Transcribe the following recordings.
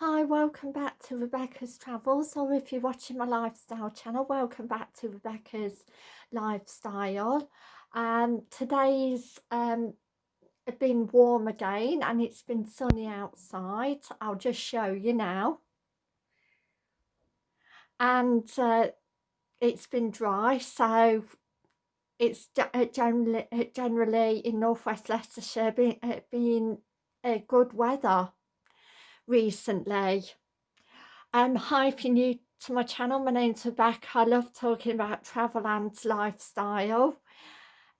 Hi, welcome back to Rebecca's Travels, or if you're watching my lifestyle channel, welcome back to Rebecca's Lifestyle. Um, today's um, been warm again and it's been sunny outside. I'll just show you now. And uh, it's been dry, so it's uh, generally, uh, generally in northwest Leicestershire being, uh, being uh, good weather recently. Um, hi, if you're new to my channel, my name's Rebecca. I love talking about travel and lifestyle.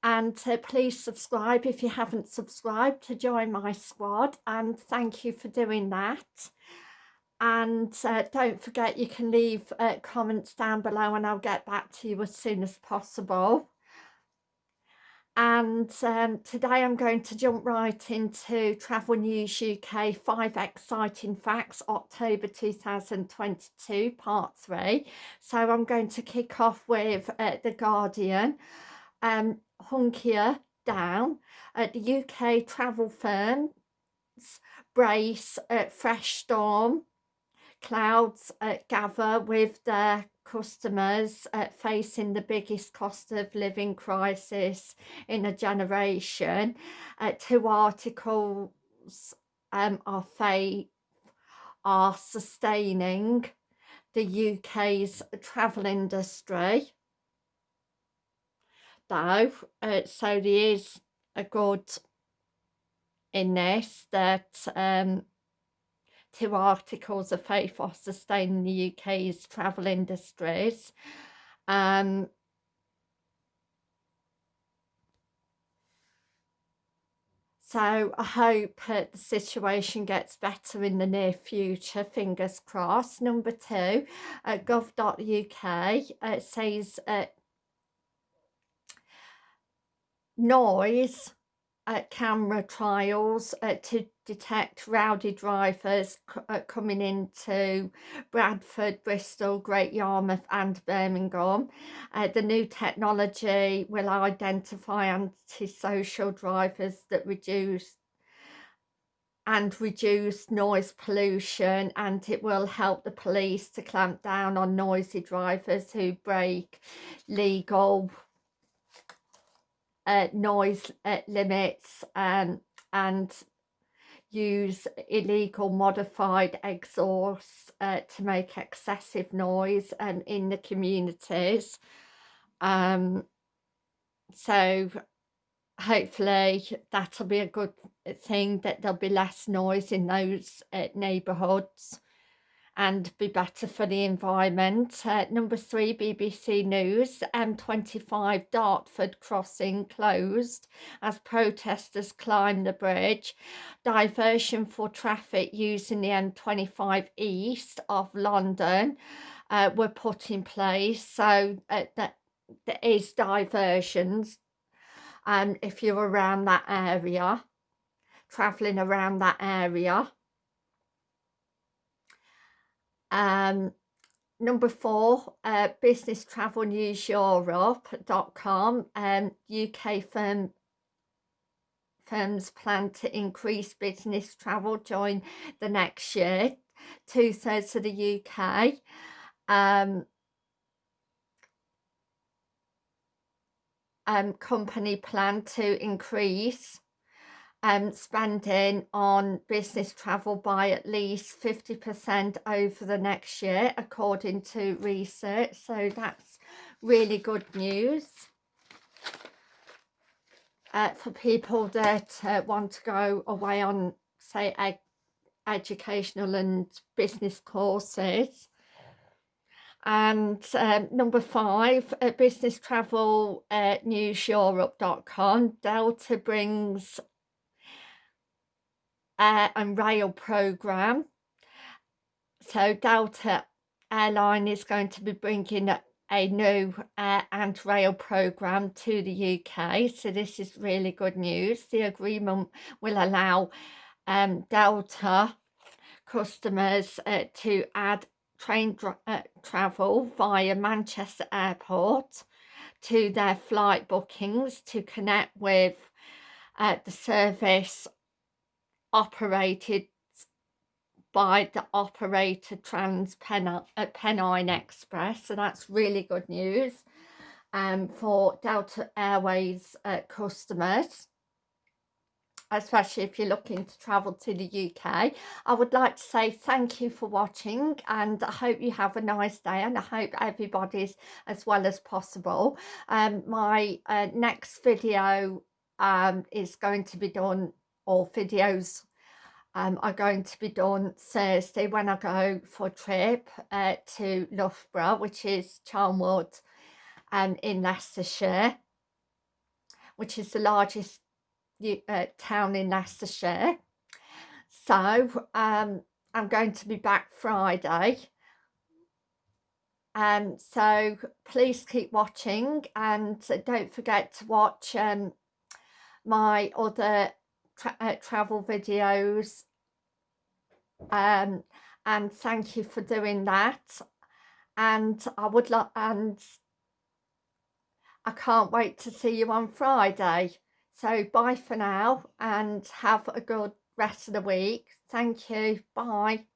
And uh, please subscribe if you haven't subscribed to join my squad. And thank you for doing that. And uh, don't forget you can leave uh, comments down below and I'll get back to you as soon as possible and um, today I'm going to jump right into Travel News UK 5 Exciting Facts October 2022 part 3 so I'm going to kick off with uh, The Guardian. Um, Hunkier Down. At the UK travel firms brace at fresh storm clouds uh, gather with their customers uh, facing the biggest cost of living crisis in a generation. Uh, two articles um, are, are sustaining the UK's travel industry. Though, uh, so there is a good in this that um, two articles of faith for sustaining the UK's travel industries. Um, So I hope that the situation gets better in the near future, fingers crossed. Number two, uh, gov.uk uh, says uh, noise uh, camera trials uh, to detect rowdy drivers uh, coming into Bradford, Bristol, Great Yarmouth and Birmingham. Uh, the new technology will identify antisocial drivers that reduce and reduce noise pollution and it will help the police to clamp down on noisy drivers who break legal uh, noise uh, limits um, and use illegal modified exhausts uh, to make excessive noise um, in the communities. Um, so hopefully that'll be a good thing that there'll be less noise in those uh, neighbourhoods and be better for the environment. Uh, number three, BBC News, M25 Dartford crossing closed as protesters climb the bridge. Diversion for traffic using the M25 east of London uh, were put in place. So uh, that there is diversions um, if you're around that area, travelling around that area. Um, number four, uh, Business Travel News Europe.com, um, UK firm firms plan to increase business travel during the next year, two thirds of the UK. Um, um, company plan to increase um, spending on business travel by at least 50% over the next year, according to research. So that's really good news uh, for people that uh, want to go away on, say, ed educational and business courses. And um, number five, business travel uh, newseurope.com, Delta brings air and rail program. So Delta Airline is going to be bringing a new air and rail program to the UK. So this is really good news. The agreement will allow um, Delta customers uh, to add train uh, travel via Manchester Airport to their flight bookings to connect with uh, the service operated by the operator Trans uh, Pennine Express, so that's really good news um, for Delta Airways uh, customers especially if you're looking to travel to the UK. I would like to say thank you for watching and I hope you have a nice day and I hope everybody's as well as possible. Um, my uh, next video um, is going to be done, or videos um, are going to be done Thursday when I go for a trip uh, to Loughborough, which is Charnwood um, in Leicestershire, which is the largest uh, town in Leicestershire. So um, I'm going to be back Friday. Um, so please keep watching and don't forget to watch um, my other tra uh, travel videos um, and thank you for doing that and I would like and I can't wait to see you on Friday so bye for now and have a good rest of the week. Thank you. Bye.